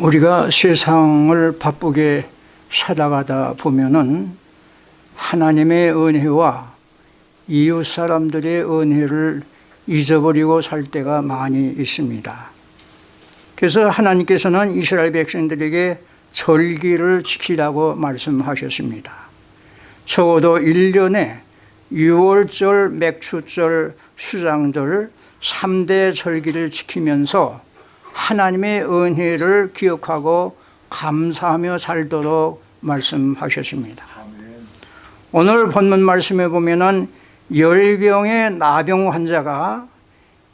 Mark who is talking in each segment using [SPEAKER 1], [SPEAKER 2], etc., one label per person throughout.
[SPEAKER 1] 우리가 세상을 바쁘게 살아가다 보면은 하나님의 은혜와 이웃 사람들의 은혜를 잊어버리고 살 때가 많이 있습니다. 그래서 하나님께서는 이스라엘 백성들에게 절기를 지키라고 말씀하셨습니다. 적어도 1년에 6월절, 맥추절, 수장절 3대 절기를 지키면서 하나님의 은혜를 기억하고 감사하며 살도록 말씀하셨습니다. 오늘 본문 말씀에 보면은 열병의 나병 환자가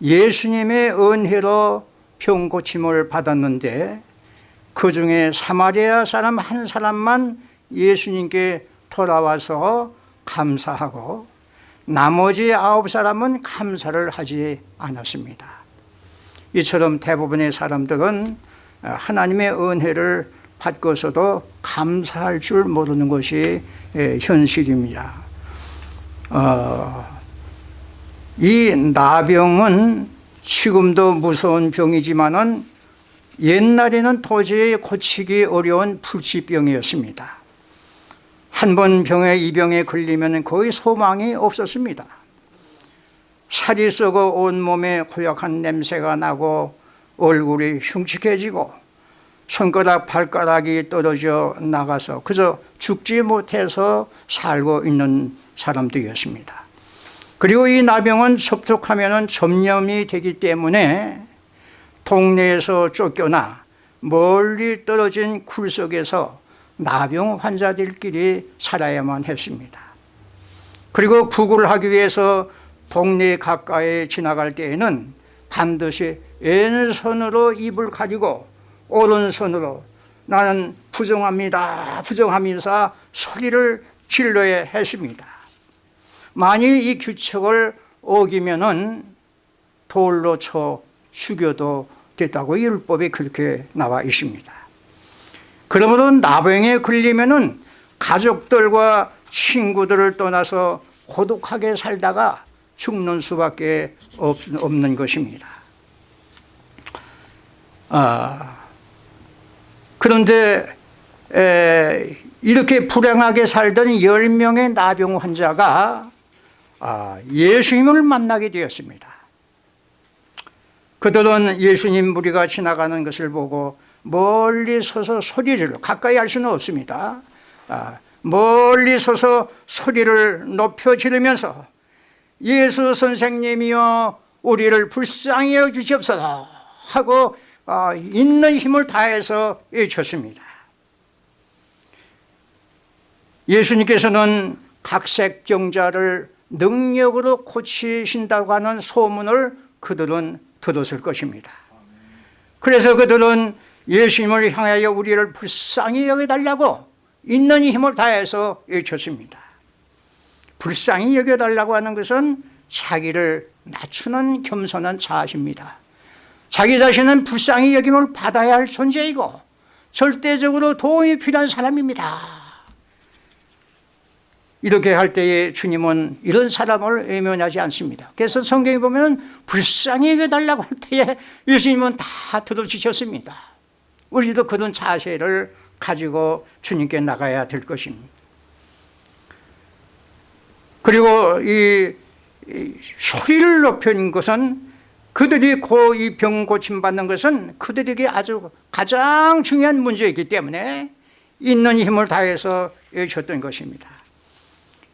[SPEAKER 1] 예수님의 은혜로 병 고침을 받았는데 그 중에 사마리아 사람 한 사람만 예수님께 돌아와서 감사하고 나머지 아홉 사람은 감사를 하지 않았습니다. 이처럼 대부분의 사람들은 하나님의 은혜를 받고서도 감사할 줄 모르는 것이 현실입니다. 어, 이 나병은 지금도 무서운 병이지만은 옛날에는 도저히 고치기 어려운 불치병이었습니다. 한 번 병에 이 병에 걸리면 거의 소망이 없었습니다. 살이 썩어 온몸에 고약한 냄새가 나고 얼굴이 흉측해지고 손가락 발가락이 떨어져 나가서 그저 죽지 못해서 살고 있는 사람들이었습니다. 그리고 이 나병은 접촉하면 점염이 되기 때문에 동네에서 쫓겨나 멀리 떨어진 굴속에서 나병 환자들끼리 살아야만 했습니다. 그리고 구글하기 위해서 동네 가까이 지나갈 때에는 반드시 왼손으로 입을 가리고 오른손으로 나는 부정합니다 부정하면서 소리를 질러야 했습니다. 만일 이 규칙을 어기면 돌로 쳐 죽여도 됐다고 율법에 그렇게 나와 있습니다. 그러므로 나병에 걸리면 가족들과 친구들을 떠나서 고독하게 살다가 죽는 수밖에 없 는 것입니다. 아, 그런데 에, 이렇게 불행하게 살던 10명의 나병 환자가 아, 예수님을 만나게 되었습니다. 그들은 예수님 무리가 지나가는 것을 보고 멀리 서서 소리를 가까이 할 수는 없습니다. 아, 멀리 서서 소리를 높여 지르면서 예수 선생님이여 우리를 불쌍히 여주시옵소서 하고 아, 있는 힘을 다해서 외쳤습니다. 예수님께서는 각색정자를 능력으로 고치신다고 하는 소문을 그들은 들었을 것입니다. 그래서 그들은 예수님을 향하여 우리를 불쌍히 여겨달라고 있는 힘을 다해서 외쳤습니다 불쌍히 여겨달라고 하는 것은 자기를 낮추는 겸손한 자아십니다. 자기 자신은 불쌍히 여김을 받아야 할 존재이고 절대적으로 도움이 필요한 사람입니다. 이렇게 할 때에 주님은 이런 사람을 외면하지 않습니다. 그래서 성경에 보면 불쌍히 여겨달라고 할 때에 예수님은 다 들어주셨습니다. 우리도 그런 자세를 가지고 주님께 나가야 될 것입니다 그리고 이, 이 소리를 높인 것은 그들이 이병 고침받는 것은 그들에게 아주 가장 중요한 문제이기 때문에 있는 힘을 다해서 외쳤던 것입니다.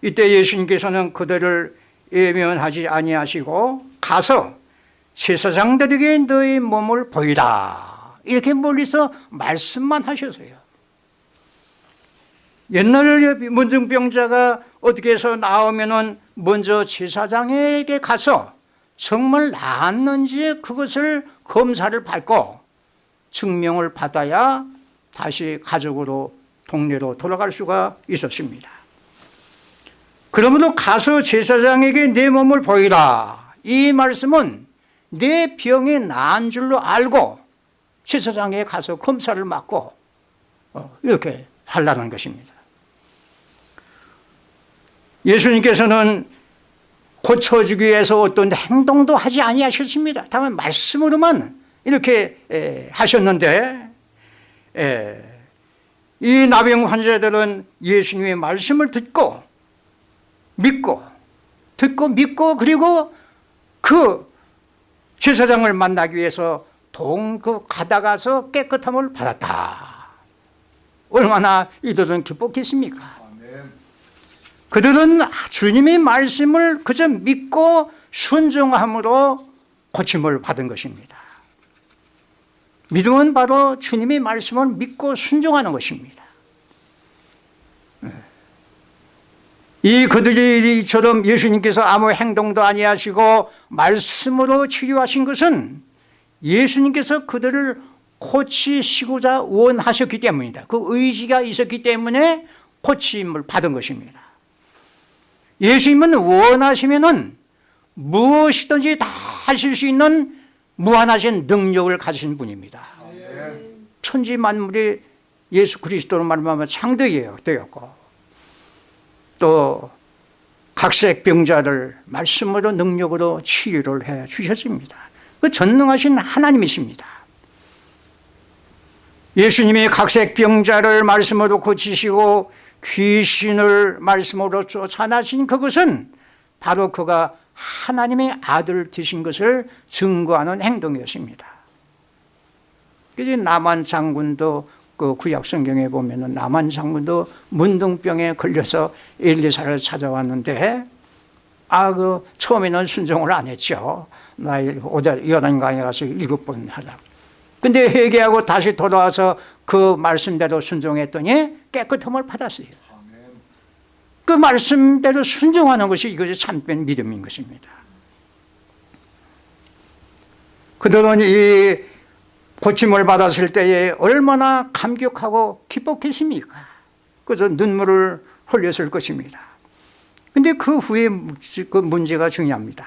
[SPEAKER 1] 이때 예수님께서는 그들을 예면하지 아니하시고 가서 제사장들에게 너희 몸을 보이라. 이렇게 멀리서 말씀만 하셔서요. 옛날 문증병자가 어떻게 해서 나오면 먼저 제사장에게 가서 정말 나았는지 그것을 검사를 받고 증명을 받아야 다시 가족으로 동네로 돌아갈 수가 있었습니다. 그러므로 가서 제사장에게 내 몸을 보이라. 이 말씀은 내 병이 나은 줄로 알고 제사장에 가서 검사를 맡고 어, 이렇게 하려는 것입니다 예수님께서는 고쳐주기 위해서 어떤 행동도 하지 아니하셨습니다. 다만 말씀으로만 이렇게 하셨는데 예, 이 나병 환자들은 예수님의 말씀을 듣고 믿고 듣고 믿고 그리고 그 제사장을 만나기 위해서 동그 가다가서 깨끗함을 받았다. 얼마나 이들은 기뻤겠습니까 그들은 주님의 말씀을 그저 믿고 순종함으로 고침을 받은 것입니다. 믿음은 바로 주님의 말씀을 믿고 순종하는 것입니다. 이 그들이처럼 예수님께서 아무 행동도 아니하시고 말씀으로 치료하신 것은 예수님께서 그들을 고치시고자 원하셨기 때문이다. 그 의지가 있었기 때문에 고침을 받은 것입니다 예수님은 원하시면 무엇이든지 다 하실 수 있는 무한하신 능력을 가진 분입니다. 천지 만물이 예수 그리스도로 말하면 창대예요 되었고. 또 각색 병자를 말씀으로 능력으로 치유를 해 주셨습니다. 그 전능하신 하나님이십니다. 예수님이 각색 병자를 말씀으로 고치시고 귀신을 말씀으로 쫓아나신 그것은 바로 그가 하나님의 아들 되신 것을 증거하는 행동이었습니다 남한 장군도 그 구약 성경에 보면 은 남한 장군도 문둥병에 걸려서 엘리사를 찾아왔는데 아 그 처음에는 순종을 안 했죠. 나이 요단강에 가서 일곱 번 하다. 근데 회개하고 다시 돌아와서 그 말씀대로 순종했더니 깨끗함을 받았어요. 그 말씀대로 순종하는 것이 이것이 참된 믿음인 것입니다. 그들은 이 고침을 받았을 때에 얼마나 감격하고 기뻤겠습니까? 그래서 눈물을 흘렸을 것입니다. 근데 그 후에 그 문제가 중요합니다.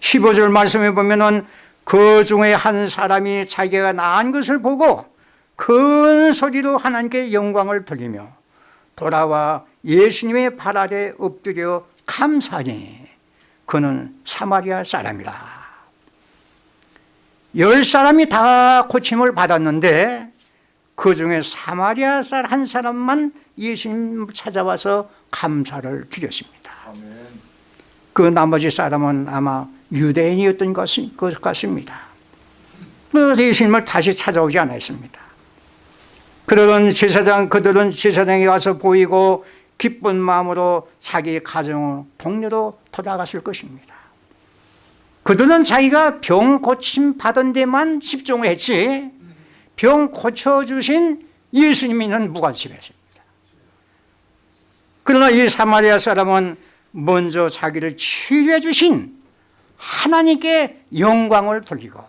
[SPEAKER 1] 15절 말씀에 보면은 그 중에 한 사람이 자기가 나은 것을 보고 큰 소리로 하나님께 영광을 돌리며 돌아와 예수님의 발 아래 엎드려 감사하니 그는 사마리아 사람이라. 열 사람이 다 고침을 받았는데 그 중에 사마리아 한 사람만 예수님 찾아와서 감사를 드렸습니다. 그 나머지 사람은 아마 유대인이었던 것 같습니다. 예수님을 다시 찾아오지 않았습니다. 그러던 제사장 그들은 제사장에 와서 보이고 기쁜 마음으로 자기 가정을 동료로 돌아갔을 것입니다. 그들은 자기가 병 고침 받은 데만 집중했지 병 고쳐주신 예수님이는 무관심했습니다. 그러나 이 사마리아 사람은 먼저 자기를 치료해 주신 하나님께 영광을 돌리고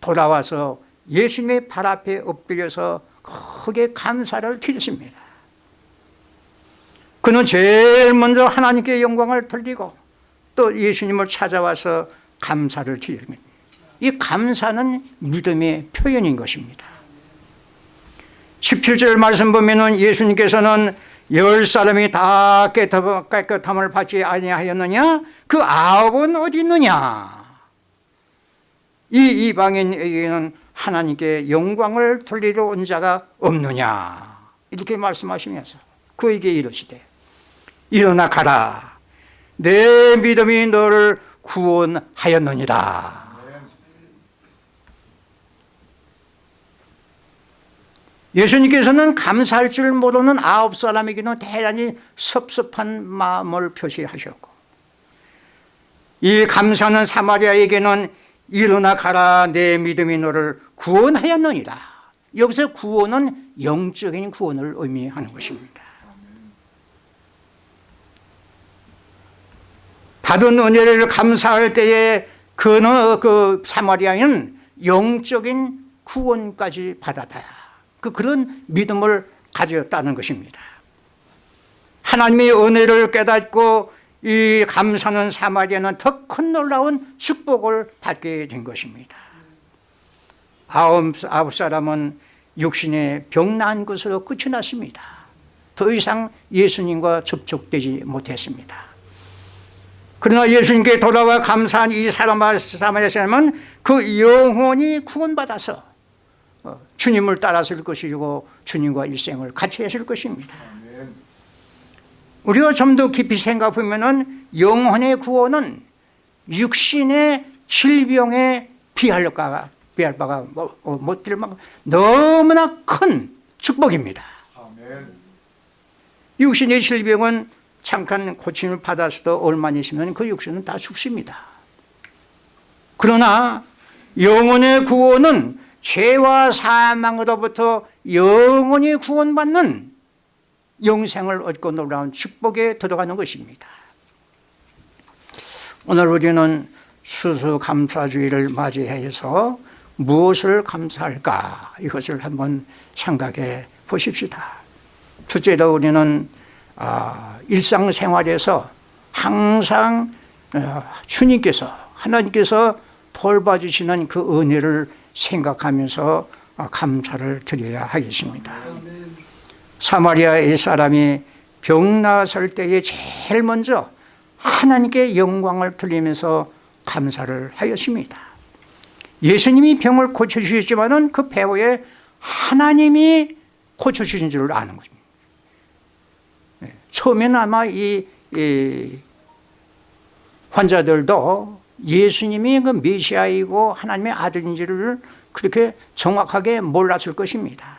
[SPEAKER 1] 돌아와서 예수님의 발 앞에 엎드려서 크게 감사를 드렸습니다. 그는 제일 먼저 하나님께 영광을 돌리고 또 예수님을 찾아와서 감사를 드립니다 이 감사는 믿음의 표현인 것입니다. 17절 말씀 보면 예수님께서는 열 사람이 다 깨끗함을 받지 아니하였느냐? 그 아홉은 어디 있느냐? 이 이방인에게는 하나님께 영광을 돌리러 온 자가 없느냐? 이렇게 말씀하시면서 그에게 이르시되 일어나 가라. 내 믿음이 너를 구원하였느니라 예수님께서는 감사할 줄 모르는 아홉 사람에게는 대단히 섭섭한 마음을 표시하셨고 이 감사는 사마리아에게는 일어나 가라 내 믿음이 너를 구원하였느니라. 여기서 구원은 영적인 구원을 의미하는 것입니다. 받은 은혜를 감사할 때에 그, 그 사마리아인은 영적인 구원까지 받았다 그 그런 믿음을 가졌다는 것입니다. 하나님의 은혜를 깨닫고 이 감사는 사마리아는 더 큰 놀라운 축복을 받게 된 것입니다. 아홉, 아홉 사람은 육신의 병난 것으로 끝이 났습니다. 더 이상 예수님과 접촉되지 못했습니다. 그러나 예수님께 돌아와 감사한 이 사람, 사마리아 사람은 그 영혼이 구원받아서 어, 주님을 따랐을 것이고 주님과 일생을 같이 했을 것입니다 우리가 좀 더 깊이 생각해 보면 영혼의 구원은 육신의 질병에 비할 바가 비할 바가 뭐, 어, 못될 만큼 너무나 큰 축복입니다. 육신의 질병은 잠깐 고침을 받아서도 얼마나 있으면 그 육신은 다 죽습니다. 그러나 영혼의 구원은 죄와 사망으로부터 영원히 구원받는 영생을 얻고 놀라운 축복에 들어가는 것입니다. 오늘 우리는 수수감사주의를 맞이해서 무엇을 감사할까 이것을 한번 생각해 보십시다. 둘째로 우리는 아, 일상생활에서 항상 어, 주님께서 하나님께서 돌봐주시는 그 은혜를 생각하면서 아, 감사를 드려야 하겠습니다. 사마리아의 사람이 병 나았을 때에 제일 먼저 하나님께 영광을 돌리면서 감사를 하였습니다. 예수님이 병을 고쳐주셨지만 그 배후에 하나님이 고쳐주신 줄 아는 것입니다. 네, 처음에는 아마 이, 이 환자들도 예수님이 그 메시아이고 하나님의 아들인지를 그렇게 정확하게 몰랐을 것입니다.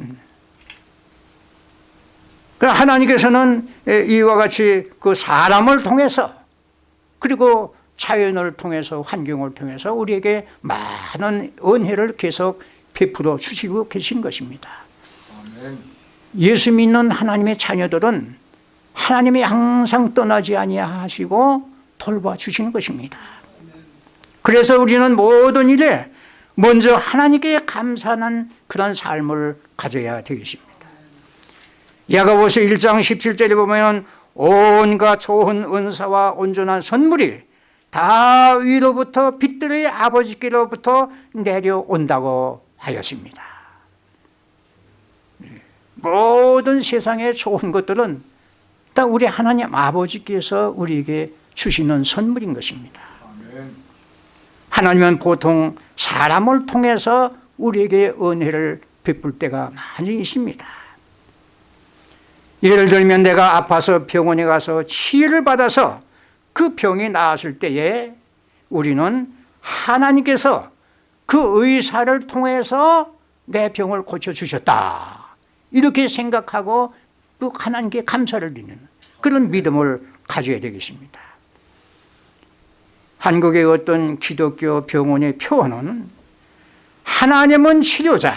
[SPEAKER 1] 음. 하나님께서는 이와 같이 그 사람을 통해서 그리고 자연을 통해서 환경을 통해서 우리에게 많은 은혜를 계속 베풀어 주시고 계신 것입니다 예수 믿는 하나님의 자녀들은 하나님이 항상 떠나지 아니하시고 돌봐주시는 것입니다. 그래서 우리는 모든 일에 먼저 하나님께 감사하는 그런 삶을 가져야 되겠습니다. 야고보서 1장 17절에 보면 온갖 좋은 은사와 온전한 선물이 다 위로부터 빛들의 아버지께로부터 내려온다고 하였습니다. 모든 세상의 좋은 것들은 다 우리 하나님 아버지께서 우리에게 주시는 선물인 것입니다. 하나님은 보통 사람을 통해서 우리에게 은혜를 베풀 때가 많이 있습니다. 예를 들면 내가 아파서 병원에 가서 치유를 받아서 그 병이 나았을 때에 우리는 하나님께서 그 의사를 통해서 내 병을 고쳐주셨다. 이렇게 생각하고 또 하나님께 감사를 드리는 그런 믿음을 가져야 되겠습니다 한국의 어떤 기독교 병원의 표어는 하나님은 치료자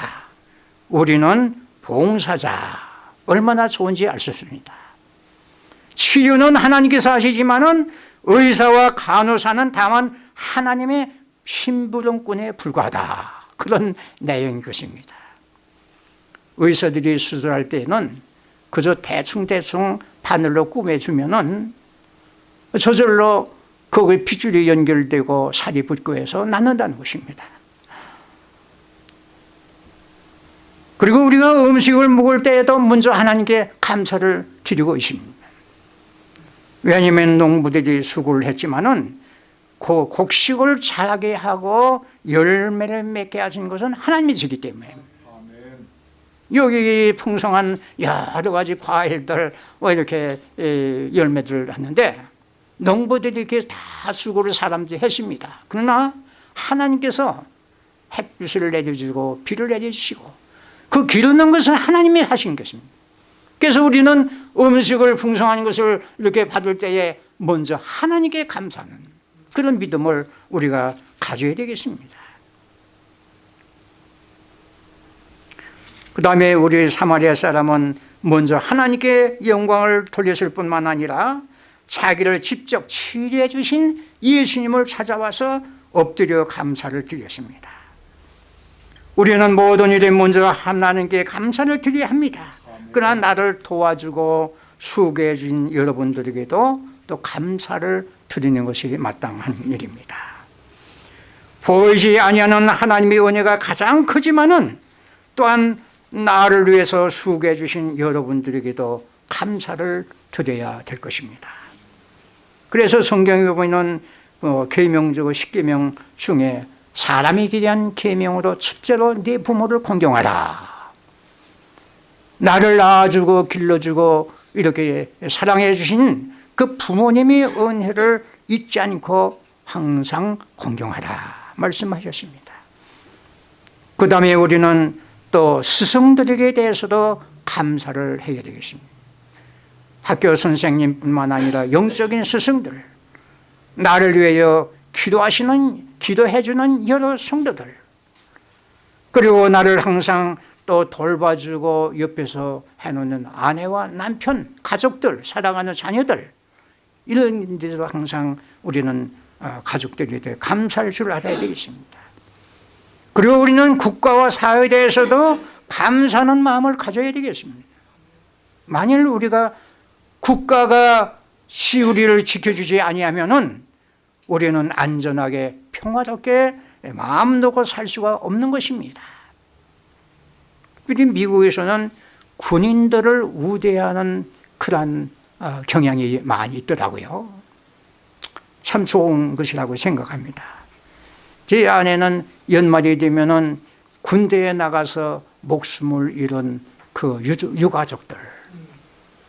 [SPEAKER 1] 우리는 봉사자. 얼마나 좋은지 알 수 있습니다. 치유는 하나님께서 하시지만 의사와 간호사는 다만 하나님의 심부름꾼에 불과하다. 그런 내용인 것입니다. 의사들이 수술할 때는 그저 대충대충 바늘로 꾸며주면 은 저절로 거기에 핏줄이 연결되고 살이 붙고 해서 낫는다는 것입니다. 그리고 우리가 음식을 먹을 때에도 먼저 하나님께 감사를 드리고 있습니다. 왜냐하면 농부들이 수고를 했지만 은 그 곡식을 자라게 하고 열매를 맺게 하신 것은 하나님이 지기 때문에. 여기 풍성한 여러 가지 과일들 뭐 이렇게 열매들을 하는데 농부들이 이렇게 다 수고를 사람들이 했습니다. 그러나 하나님께서 햇빛을 내려주고 비를 내려주시고 그 기르는 것은 하나님이 하신 것입니다. 그래서 우리는 음식을 풍성한 것을 이렇게 받을 때에 먼저 하나님께 감사하는 그런 믿음을 우리가 가져야 되겠습니다. 그 다음에 우리 사마리아 사람은 먼저 하나님께 영광을 돌렸을 뿐만 아니라 자기를 직접 치료해 주신 예수님을 찾아와서 엎드려 감사를 드렸습니다. 우리는 모든 일에 먼저 하나님께 감사를 드려야 합니다. 그러나 나를 도와주고 수고해 준 여러분들에게도 또 감사를 드리는 것이 마땅한 일입니다. 보이지 아니하는 하나님의 은혜가 가장 크지만은 또한 나를 위해서 수고해 주신 여러분들에게도 감사를 드려야 될 것입니다 그래서 성경에 보면 어, 계명적 십계명 중에 사람이 기대한 계명으로 첫째로 네 부모를 공경하라. 나를 낳아주고 길러주고 이렇게 사랑해 주신 그 부모님의 은혜를 잊지 않고 항상 공경하라 말씀하셨습니다. 그 다음에 우리는 또 스승들에게 대해서도 감사를 해야 되겠습니다 학교 선생님뿐만 아니라 영적인 스승들 나를 위하여 기도하시는 기도해 주는 여러 성도들 그리고 나를 항상 또 돌봐주고 옆에서 해놓는 아내와 남편 가족들 사랑하는 자녀들 이런 데서 항상 우리는 어, 가족들에 대해 감사할 줄 알아야 되겠습니다. 그리고 우리는 국가와 사회에 대해서도 감사하는 마음을 가져야 되겠습니다. 만일 우리가 국가가 시우리를 지켜주지 아니하면은 우리는 안전하게 평화롭게 마음 놓고 살 수가 없는 것입니다. 미국에서는 군인들을 우대하는 그런 어, 경향이 많이 있더라고요. 참 좋은 것이라고 생각합니다. 제 아내는 연말이 되면 군대에 나가서 목숨을 잃은 그 유가족들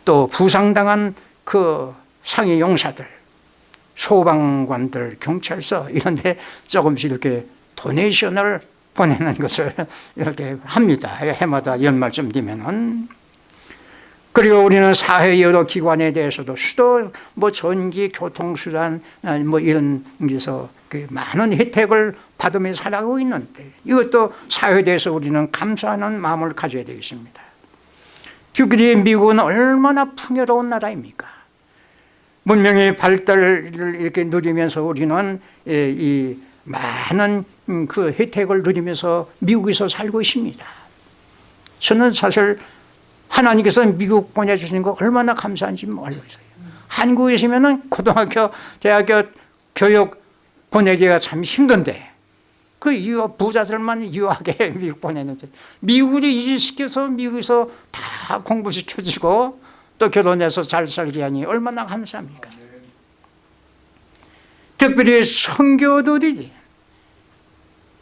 [SPEAKER 1] 또 부상당한 그 상해 용사들 소방관들 경찰서 이런 데 조금씩 이렇게 도네이션을 보내는 것을 이렇게 합니다. 해마다 연말쯤 되면은. 그리고 우리는 사회 여러 기관에 대해서도 수도 뭐 전기 교통수단 뭐 이런 데서 그 많은 혜택을 받으며 살아가고 있는데 이것도 사회에 대해서 우리는 감사하는 마음을 가져야 되겠습니다 특별히 미국은 얼마나 풍요로운 나라입니까? 문명의 발달을 이렇게 누리면서 우리는 이 많은 그 혜택을 누리면서 미국에서 살고 있습니다. 저는 사실 하나님께서 미국 보내주신 거 얼마나 감사한지 몰라요. 한국에 있으면 고등학교 대학교 교육 보내기가 참 힘든데 그 유학 부자들만 유학에 미국 보내는데 미국을 이주시켜서 미국에서 다 공부시켜주고 또 결혼해서 잘 살게 하니 얼마나 감사합니까? 특별히 선교들이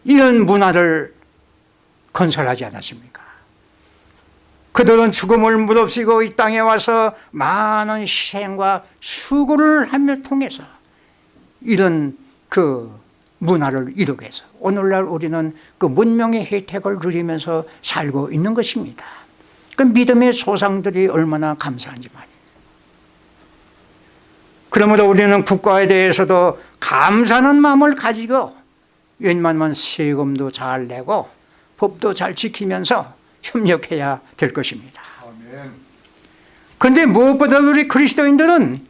[SPEAKER 1] 이런 문화를 건설하지 않았습니까? 그들은 죽음을 무릅쓰고 이 땅에 와서 많은 희생과 수고를 하며 통해서 이런 그 문화를 이루게 해서 오늘날 우리는 그 문명의 혜택을 누리면서 살고 있는 것입니다. 그 믿음의 소상들이 얼마나 감사한지 말이에요. 그러므로 우리는 국가에 대해서도 감사하는 마음을 가지고 웬만하면 세금도 잘 내고 법도 잘 지키면서 협력해야 될 것입니다. 그런데 무엇보다 우리 그리스도인들은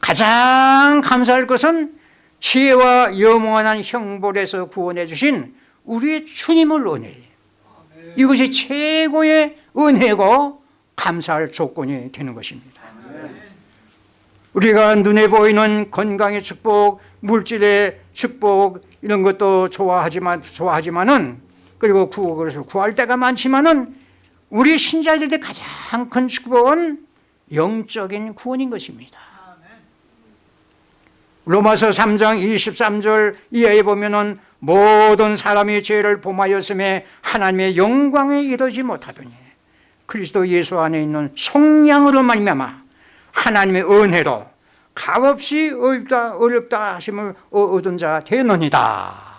[SPEAKER 1] 가장 감사할 것은 지혜와 영원한 형벌에서 구원해 주신 우리의 주님을 은혜 이것이 최고의 은혜고 감사할 조건이 되는 것입니다 우리가 눈에 보이는 건강의 축복 물질의 축복 이런 것도 좋아하지만 좋아하지만은 그리고 구원을 구할 때가 많지만은 우리 신자들의 가장 큰 축복은 영적인 구원인 것입니다. 로마서 3장 23절 이하에 보면은 모든 사람이 죄를 범하였음에 하나님의 영광에 이르지 못하더니 그리스도 예수 안에 있는 속량으로 말미암아 하나님의 은혜로 값없이 어렵다 어렵다 하심을 얻은 자 되느니라.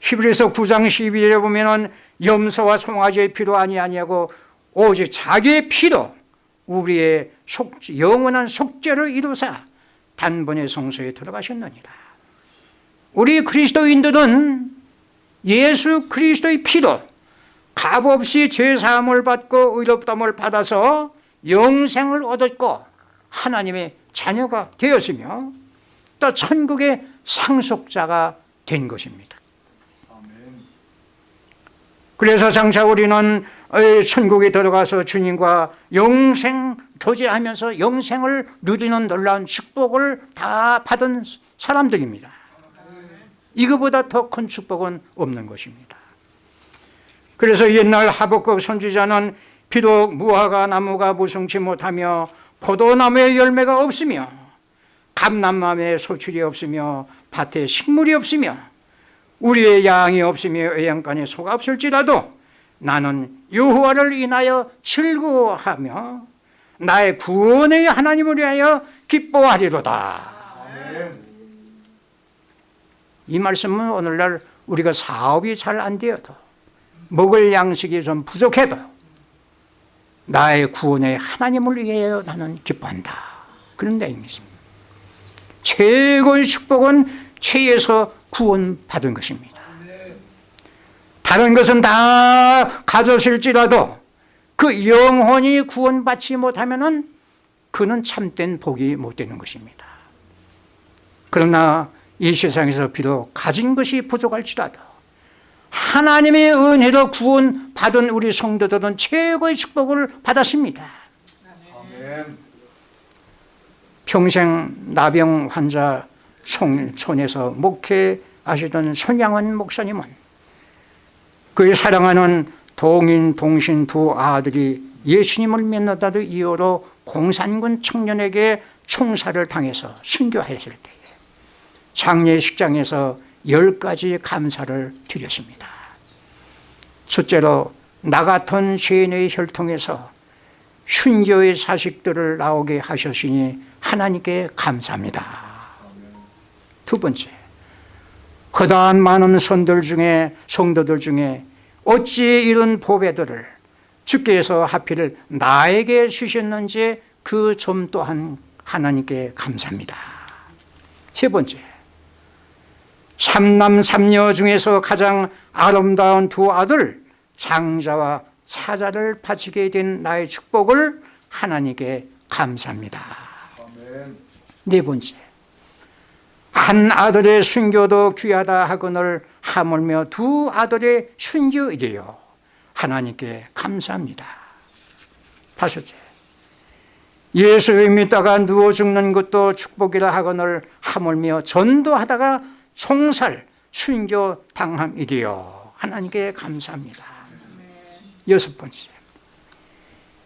[SPEAKER 1] 히브리서 9장 12절에 보면 염소와 송아지의 피로 아니하냐고 오직 자기의 피로 우리의 속, 영원한 속죄를 이루사 단번에 성소에 들어가셨느니라. 우리 그리스도인들은 예수 그리스도의 피로 값없이 죄사함을 받고 의롭담을 받아서 영생을 얻었고 하나님의 자녀가 되었으며 또 천국의 상속자가 된 것입니다 그래서 장차 우리는 천국에 들어가서 주님과 영생 교제하면서 영생을 누리는 놀라운 축복을 다 받은 사람들입니다. 이거보다 더 큰 축복은 없는 것입니다. 그래서 옛날 하복국 선지자는 비록 무화과 나무가 무성치 못하며 포도나무의 열매가 없으며 감람나무에 소출이 없으며 밭에 식물이 없으며 우리의 양이 없으며 외양간에 소가 없을지라도 나는 여호와를 인하여 즐거워하며 나의 구원의 하나님을 위하여 기뻐하리로다. 이 말씀은 오늘날 우리가 사업이 잘 안 되어도 먹을 양식이 좀 부족해도 나의 구원의 하나님을 위하여 나는 기뻐한다. 그런 내용이습니다. 최고의 축복은 죄에서 구원받은 것입니다. 다른 것은 다 가졌을지라도 그 영혼이 구원받지 못하면 그는 참된 복이 못 되는 것입니다. 그러나 이 세상에서 비록 가진 것이 부족할지라도 하나님의 은혜로 구원받은 우리 성도들은 최고의 축복을 받았습니다. 평생 나병 환자 손에서 목회하시던 손양원 목사님은 그의 사랑하는 동인 동신 두 아들이 예수님을 믿는다는 이유로 공산군 청년에게 총살을 당해서 순교하였을 때에 장례식장에서 열 가지 감사를 드렸습니다. 첫째로 나 같은 죄인의 혈통에서 순교의 사식들을 나오게 하셨으니 하나님께 감사합니다 두 번째 그다음 많은 선들 중에 성도들 중에 어찌 이런 보배들을 주께서 하필 나에게 주셨는지 그 점 또한 하나님께 감사합니다. 세 번째 삼남 삼녀 중에서 가장 아름다운 두 아들 장자와 사자를 바치게 된 나의 축복을 하나님께 감사합니다. 네 번째 한 아들의 순교도 귀하다 하거늘 하물며 두 아들의 순교이래요. 하나님께 감사합니다. 다섯째 예수를 믿다가 누워 죽는 것도 축복이라 하거늘 하물며 전도하다가 총살 순교 당함이래요. 하나님께 감사합니다. 여섯 번째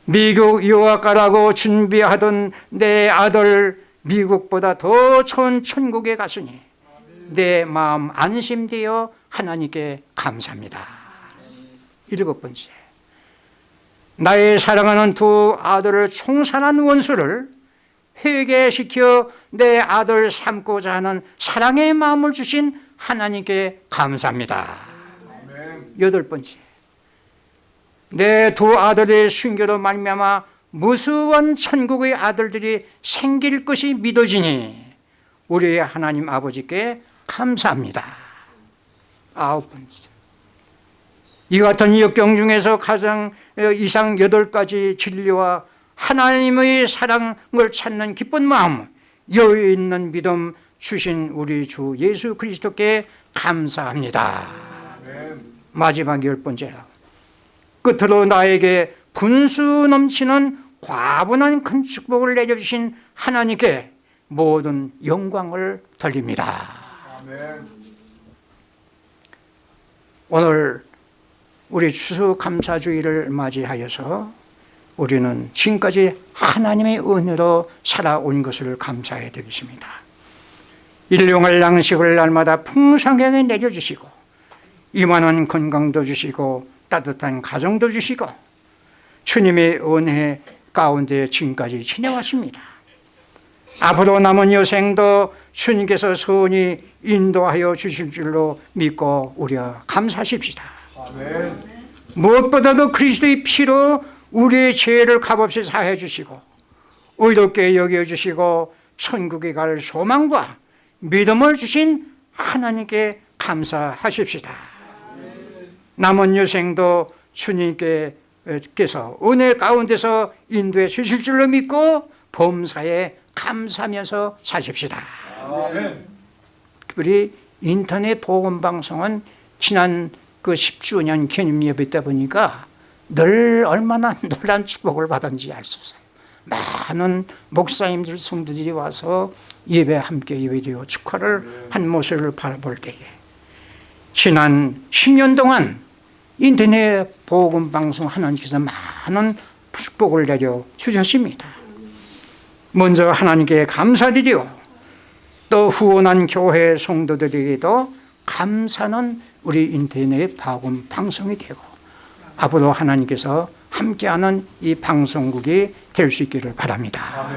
[SPEAKER 1] 미국 유학가라고 준비하던 내 아들 미국보다 더 좋은 천국에 갔으니 내 마음 안심되어 하나님께 감사합니다. 일곱 번째. 나의 사랑하는 두 아들을 총살한 원수를 회개시켜 내 아들 삼고자 하는 사랑의 마음을 주신 하나님께 감사합니다. 여덟 번째. 내 두 아들의 순교로 말미암아 무수한 천국의 아들들이 생길 것이 믿어지니 우리 하나님 아버지께 감사합니다. 아홉 번째. 이 같은 역경 중에서 가장 이상 여덟 가지 진리와 하나님의 사랑을 찾는 기쁜 마음 여유 있는 믿음 주신 우리 주 예수 그리스도께 감사합니다. 마지막 열 번째. 끝으로 나에게 분수 넘치는 과분한 큰 축복을 내려주신 하나님께 모든 영광을 돌립니다. 오늘 우리 추수감사주의를 맞이하여서 우리는 지금까지 하나님의 은혜로 살아온 것을 감사해야 되겠습니다. 일용할 양식을 날마다 풍성하게 내려주시고 이만한 건강도 주시고 따뜻한 가정도 주시고 주님의 은혜 가운데 지금까지 지내왔습니다. 앞으로 남은 여생도 주님께서 선히 인도하여 주실 줄로 믿고 우리가 감사하십시다. 아멘. 무엇보다도 그리스도의 피로 우리의 죄를 값없이 사해 주시고 의롭게 여겨 주시고 천국에 갈 소망과 믿음을 주신 하나님께 감사하십시다. 남은 여생도 주님께 서 은혜 가운데서 인도해 주실 줄로 믿고 범사에 감사하면서 사십시다. 우리 인터넷 보건방송은 지난 그 10주년 기념 예배 때 보니까 늘 얼마나 놀란 축복을 받은지 알 수 없어요. 많은 목사님들 성도들이 와서 예배 함께 예배드리고 축하를 한 모습을 바라볼 때에 지난 10년 동안 인터넷 복음방송 하나님께서 많은 축복을 내려 주셨습니다. 먼저 하나님께 감사드리고 또 후원한 교회 성도들에게도 감사는 우리 인터넷 방송 방송이 되고 앞으로 하나님께서 함께하는 이 방송국이 될 수 있기를 바랍니다.